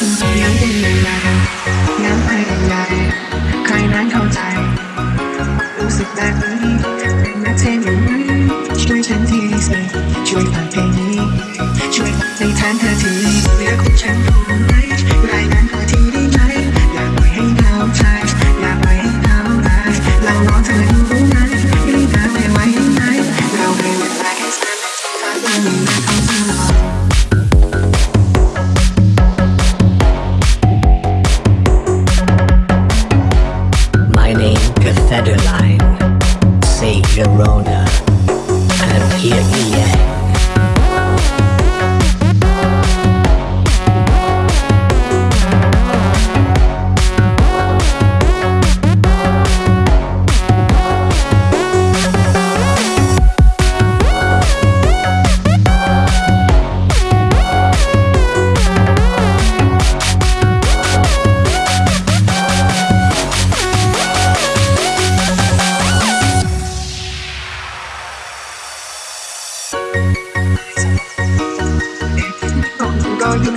คุณเลี้ยงเป็นยังไงงั้นไปยังไงใครนั้นเข้าใจ รู้สึกแบบนี้เป็นนักเทนอย่างนี้ช่วยฉันทีสิช่วยฟังเพลงนี้ ช่วยในแทนเธอทีเหลือคุณฉันรู้ไหมรายนั้นขอทีได้ไหมอย่าปล่อยให้เหงาใจอย่าปล่อยให้เหงาใจเรารอเธออยู่รู้ Adeline.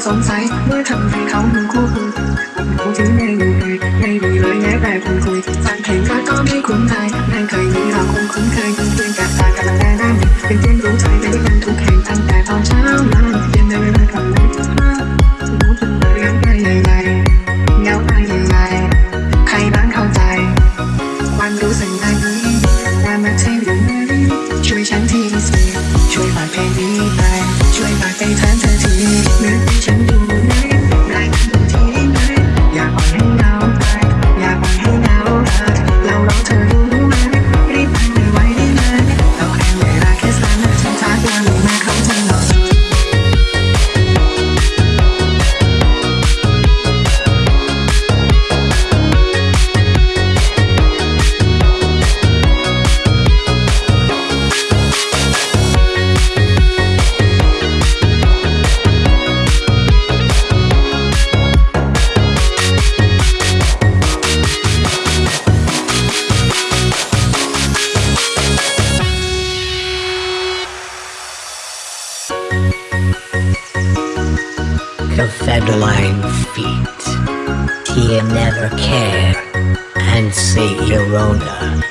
สงสัยเมื่อทำให้เขาดูคู่คุณผมถึงไม่อยู่เลยไม่มีเลยแม้แต่คุณคุยฟังเพลงก็ก็ไม่คุ้นใจไม่เคยมีเราคงคุ้นเคยยินดีกับตากับแต่ได้เป็นเพื่อนรู้ใจไปด้วยกันทุกแห่งตั้งแต่ตอนเช้ามาเย็นในเวลากลางวันรู้ถึงเรื่องได้ยังไงเงาได้ยังไงใครบ้างเข้าใจความรู้สึกแบบนี้ว่ามาเทอยู่ไหนช่วยฉันทีสิช่วยฝากเพลงนี้ไปช่วยฝากไปแทนเธอที Federline feet. Tia never care. And say Verona.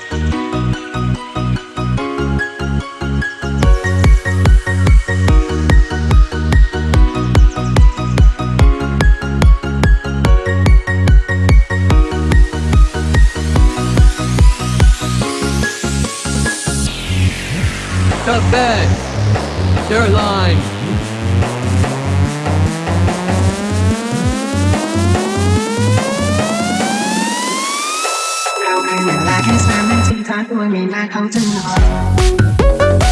To bed. Their line. เราในเวลาแค่สามนาทีท้าตัวไม่มาเขาจะนอน